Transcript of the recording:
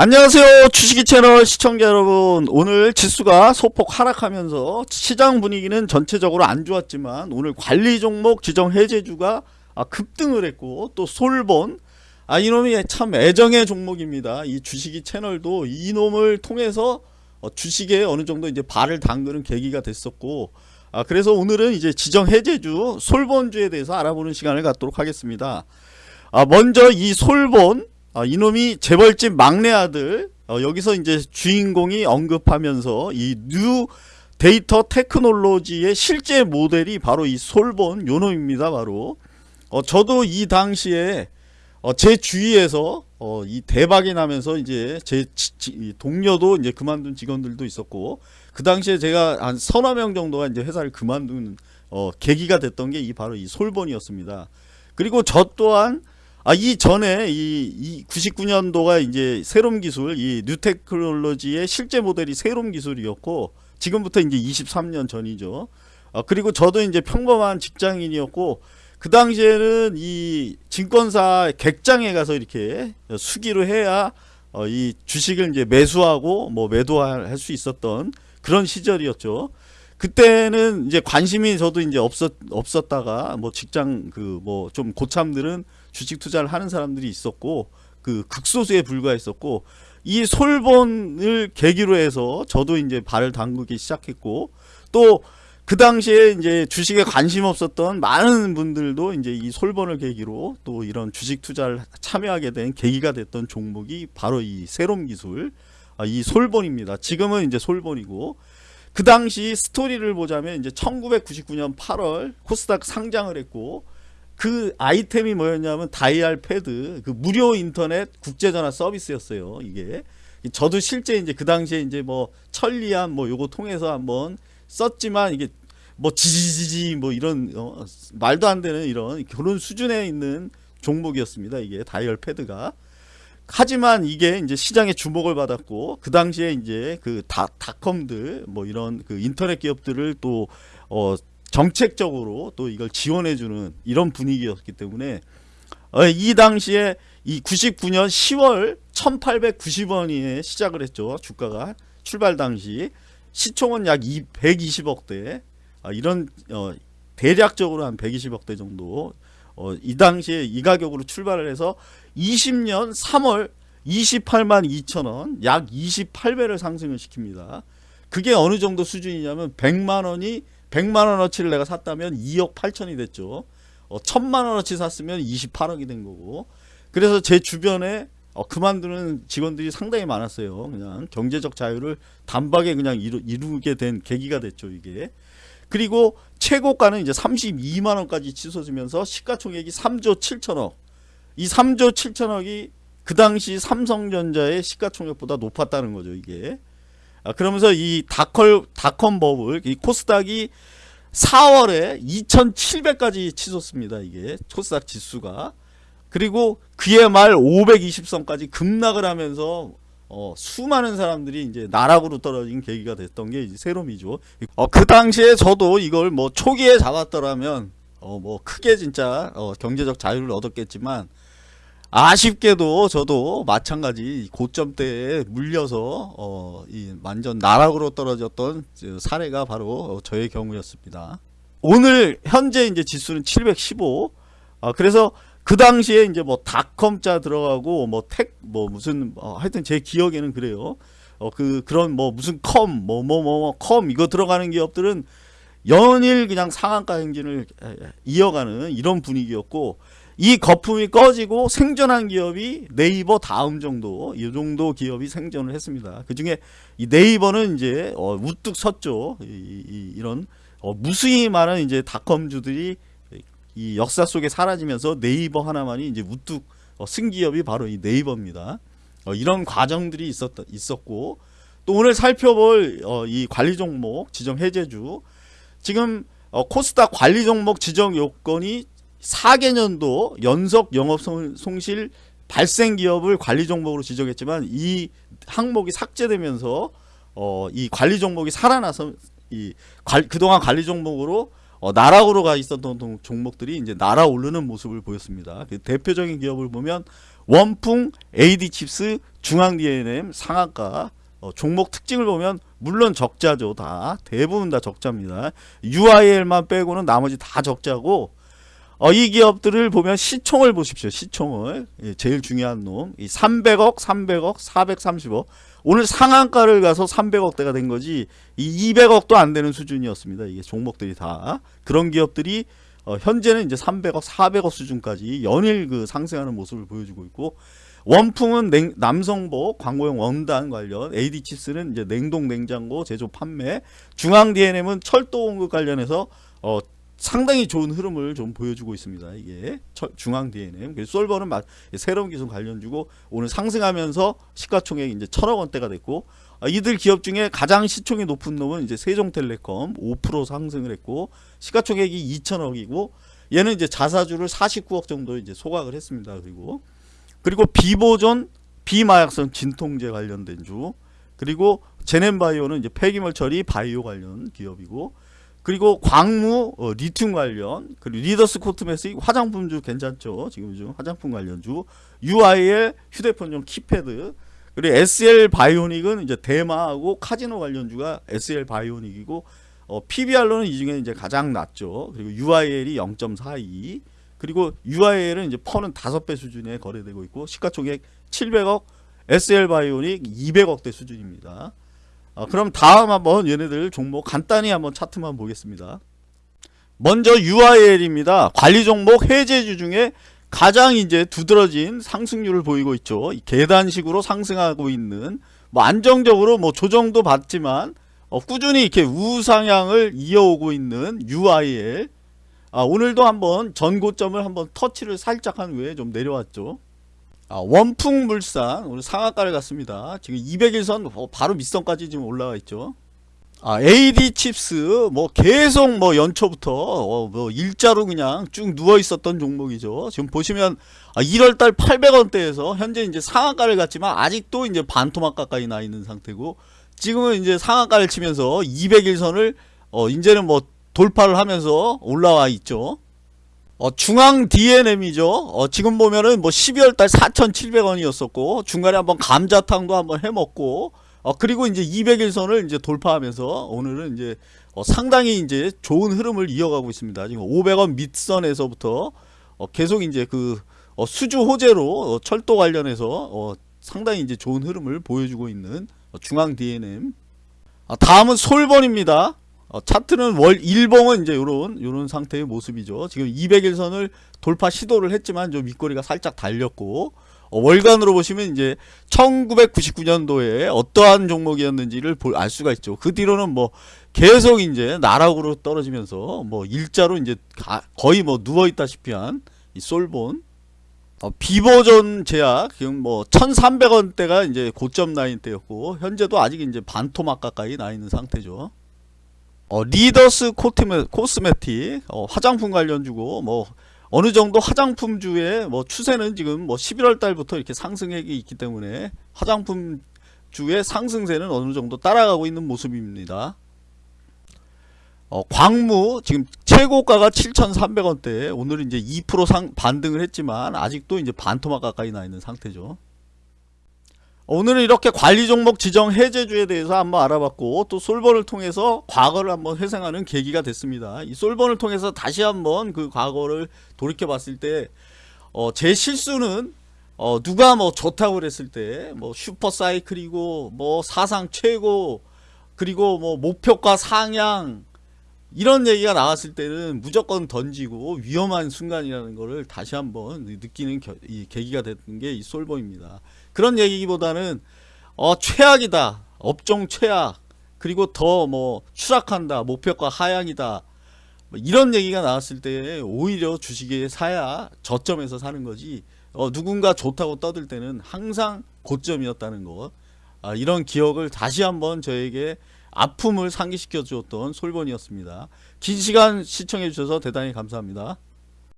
안녕하세요 주식이 채널 시청자 여러분. 오늘 지수가 소폭 하락하면서 시장 분위기는 전체적으로 안 좋았지만 오늘 관리 종목 지정 해제주가 아, 급등을 했고 또 솔본. 아 이놈이 참 애정의 종목입니다. 이 주식이 채널도 이놈을 통해서 어, 주식에 어느 정도 이제 발을 담그는 계기가 됐었고 아 그래서 오늘은 이제 지정 해제주 솔본주에 대해서 알아보는 시간을 갖도록 하겠습니다. 아 먼저 이 솔본 어, 이놈이 재벌집 막내 아들 어, 여기서 이제 주인공이 언급하면서 이 뉴 데이터 테크놀로지의 실제 모델이 바로 이 솔본 요놈입니다 바로 어, 저도 이 당시에 어, 제 주위에서 어, 이 대박이 나면서 이제 제 지, 지, 동료도 이제 그만둔 직원들도 있었고 그 당시에 제가 한 서너 명 정도가 이제 회사를 그만둔 어, 계기가 됐던 게 이 바로 이 솔본이었습니다. 그리고 저 또한 아, 이 전에 이, 이 99년도가 이제 세롬 기술, 이 뉴테크놀로지의 실제 모델이 세롬 기술이었고 지금부터 이제 23년 전이죠. 아, 그리고 저도 이제 평범한 직장인이었고 그 당시에는 이 증권사 객장에 가서 이렇게 수기로 해야 어, 이 주식을 이제 매수하고 뭐 매도할 수 있었던 그런 시절이었죠. 그때는 이제 관심이 저도 이제 없었 없었다가 뭐 직장 그 뭐 좀 고참들은 주식 투자를 하는 사람들이 있었고 그 극소수에 불과했었고 이 솔본을 계기로 해서 저도 이제 발을 담그기 시작했고 또 그 당시에 이제 주식에 관심 없었던 많은 분들도 이제 이 솔본을 계기로 또 이런 주식 투자를 참여하게 된 계기가 됐던 종목이 바로 이 세롬 기술 아, 이 솔본입니다. 지금은 이제 솔본이고 그 당시 스토리를 보자면 이제 1999년 8월 코스닥 상장을 했고 그 아이템이 뭐였냐면 다이얼 패드 그 무료 인터넷 국제전화 서비스였어요 이게. 저도 실제 이제 그 당시에 이제 뭐 천리안 뭐 요거 통해서 한번 썼지만 이게 뭐 지지지지 뭐 이런 어, 말도 안 되는 이런 그런 수준에 있는 종목이었습니다 이게 다이얼 패드가. 하지만 이게 이제 시장의 주목을 받았고 그 당시에 이제 그 다, 닷컴들 뭐 이런 그 인터넷 기업들을 또 어, 정책적으로 또 이걸 지원해주는 이런 분위기였기 때문에 어, 이 당시에 이 99년 10월 1890원에 시작을 했죠. 주가가 출발 당시. 시총은 약 120억대. 아, 이런 어, 대략적으로 한 120억대 정도. 어, 이 당시에 이 가격으로 출발을 해서 20년 3월 28만 2천원 약 28배를 상승을 시킵니다. 그게 어느 정도 수준이냐면 100만원이 100만원어치를 내가 샀다면 2억 8천이 됐죠. 어, 1000만원어치 샀으면 28억이 된 거고. 그래서 제 주변에 어, 그만두는 직원들이 상당히 많았어요. 그냥 경제적 자유를 단박에 그냥 이루, 이루게 된 계기가 됐죠 이게. 그리고 최고가는 이제 32만원까지 치솟으면서 시가총액이 3조 7천억. 이 3조 7천억이 그 당시 삼성전자의 시가총액보다 높았다는 거죠 이게. 아, 그러면서 이 다컬 다컴 버블 이 코스닥이 4월에 2700까지 치솟습니다 이게 코스닥 지수가 그리고 그해 말 520선까지 급락을 하면서 어, 수많은 사람들이 이제 나락으로 떨어진 계기가 됐던 게 세롬이죠. 어, 그 당시에 저도 이걸 뭐 초기에 잡았더라면 어, 뭐 크게 진짜 어, 경제적 자유를 얻었겠지만 아쉽게도 저도 마찬가지 고점대에 물려서 어, 이 완전 나락으로 떨어졌던 사례가 바로 저의 경우였습니다. 오늘 현재 이제 지수는 715. 어, 그래서 그 당시에 이제 뭐 닷컴자 들어가고 뭐 택 뭐 무슨 어, 하여튼 제 기억에는 그래요. 어 그 그런 뭐 무슨 컴 뭐 뭐 뭐 컴 이거 들어가는 기업들은 연일 그냥 상한가 행진을 이어가는 이런 분위기였고 이 거품이 꺼지고 생존한 기업이 네이버 다음 정도 이 정도 기업이 생존을 했습니다. 그 중에 이 네이버는 이제 어, 우뚝 섰죠. 이, 이, 런 어, 무수히 많은 이제 닷컴주들이 이 역사 속에 사라지면서 네이버 하나만이 이제 우뚝 어, 승기업이 바로 이 네이버입니다. 어, 이런 과정들이 있었다, 있었고 또 오늘 살펴볼 어, 이 관리 종목 지정 해제주 지금 어, 코스닥 관리 종목 지정 요건이 4개년도 연속 영업 손실 발생 기업을 관리 종목으로 지정했지만 이 항목이 삭제되면서 어, 이 관리 종목이 살아나서 이 관, 그동안 관리 종목으로 어, 나락으로 가 있었던 종목들이 이제 날아오르는 모습을 보였습니다. 그 대표적인 기업을 보면 원풍, AD칩스, 중앙 DNM, 상한가 어, 종목 특징을 보면 물론 적자죠 다 대부분 다 적자입니다. UIL만 빼고는 나머지 다 적자고 어, 이 기업들을 보면 시총을 보십시오. 시총을 예, 제일 중요한 놈. 이 300억, 300억, 430억. 오늘 상한가를 가서 300억대가 된 거지 이 200억도 안 되는 수준이었습니다. 이게 종목들이 다 그런 기업들이 어, 현재는 이제 300억, 400억 수준까지 연일 그 상승하는 모습을 보여주고 있고 원풍은 냉, 남성복 광고용 원단 관련, AD칩스는 이제 냉동 냉장고 제조 판매, 중앙 DNM은 철도 공급 관련해서 어, 상당히 좋은 흐름을 좀 보여주고 있습니다. 이게 철, 중앙. 그래서 솔버는 마- 새로운 기술 관련주고 오늘 상승하면서 시가총액이 이제 천억 원대가 됐고 아, 이들 기업 중에 가장 시총이 높은 놈은 이제 세종텔레콤 5% 상승을 했고 시가총액이 2천억이고 얘는 이제 자사주를 49억 정도 이제 소각을 했습니다. 그리고 그리고 비보존 비마약성 진통제 관련된 주 그리고 제넨바이오는 이제 폐기물 처리 바이오 관련 기업이고 그리고 광무 어, 리튬 관련 그리고 리더스 코스메틱 화장품주 괜찮죠? 지금 중 화장품 관련주. UIL 휴대폰용 키패드. 그리고 SL 바이오닉스는 이제 대마하고 카지노 관련주가 SL 바이오닉스고 어, PBR로는 이 중에 이제 가장 낮죠. 그리고 UIL이 0.42 그리고 UIL은 이제 퍼는 5배 수준에 거래되고 있고 시가총액 700억 SL 바이오닉 200억대 수준입니다. 아, 그럼 다음 한번 얘네들 종목 간단히 한번 차트만 보겠습니다. 먼저 UIL입니다. 관리 종목 해제주 중에 가장 이제 두드러진 상승률을 보이고 있죠. 이 계단식으로 상승하고 있는 뭐 안정적으로 뭐 조정도 받지만 어, 꾸준히 이렇게 우상향을 이어오고 있는 UIL. 아, 오늘도 한번 전고점을 한번 터치를 살짝 한 후에 좀 내려왔죠. 아, 원풍물산 오늘 상한가를 갔습니다. 지금 200일선 어, 바로 밑선까지 지금 올라와 있죠. 아, AD 칩스 뭐 계속 뭐 연초부터 어, 뭐 일자로 그냥 쭉 누워 있었던 종목이죠. 지금 보시면 아, 1월달 800원대에서 현재 이제 상한가를 갔지만 아직도 이제 반토막 가까이 나 있는 상태고 지금은 이제 상한가를 치면서 200일선을 어, 이제는 뭐 돌파를 하면서 올라와 있죠. 어, 중앙 DNM이죠. 어, 지금 보면은 뭐 12월달 4,700원이었었고 중간에 한번 감자탕도 한번 해먹고 어, 그리고 이제 200일선을 이제 돌파하면서 오늘은 이제 어, 상당히 이제 좋은 흐름을 이어가고 있습니다. 지금 500원 밑선에서부터 어, 계속 이제 그 어, 수주 호재로 어, 철도 관련해서 어, 상당히 이제 좋은 흐름을 보여주고 있는 어, 중앙 DNM. 아, 다음은 솔번입니다. 어, 차트는 월 일봉은 이제 요런 요런 상태의 모습이죠. 지금 200일선을 돌파 시도를 했지만 좀 윗꼬리가 살짝 달렸고 어, 월간으로 보시면 이제 1999년도에 어떠한 종목이었는지를 볼, 알 수가 있죠. 그 뒤로는 뭐 계속 이제 나락으로 떨어지면서 뭐 일자로 이제 가- 거의 뭐 누워 있다시피 한 이 솔본 어, 비보존 제약 지금 뭐 1,300원대가 이제 고점 라인 때였고 현재도 아직 이제 반토막 가까이 나 있는 상태죠. 어, 리더스 코트메, 코스메틱 어, 화장품 관련주고 뭐 어느 정도 화장품주의 뭐 추세는 지금 뭐 11월 달부터 이렇게 상승세가 있기 때문에 화장품 주의 상승세는 어느 정도 따라가고 있는 모습입니다. 어, 광무 지금 최고가가 7,300원대 오늘 이제 2% 상, 반등을 했지만 아직도 이제 반토막 가까이 나 있는 상태죠. 오늘은 이렇게 관리 종목 지정 해제주에 대해서 한번 알아봤고 또 솔번을 통해서 과거를 한번 회상하는 계기가 됐습니다. 이 솔번을 통해서 다시 한번 그 과거를 돌이켜 봤을 때 어, 제 실수는 어, 누가 뭐 좋다고 그랬을 때 뭐 슈퍼 사이클이고 뭐 사상 최고 그리고 뭐 목표가 상향 이런 얘기가 나왔을 때는 무조건 던지고 위험한 순간이라는 거를 다시 한번 느끼는 겨- 이 계기가 됐던 게 이 솔버입니다. 그런 얘기보다는 어 최악이다. 업종 최악. 그리고 더 뭐 추락한다. 목표가 하향이다. 뭐 이런 얘기가 나왔을 때 오히려 주식에 사야 저점에서 사는 거지 어 누군가 좋다고 떠들 때는 항상 고점이었다는 거. 아, 이런 기억을 다시 한번 저에게 아픔을 상기시켜 주었던 솔본이었습니다. 긴 시간 시청해 주셔서 대단히 감사합니다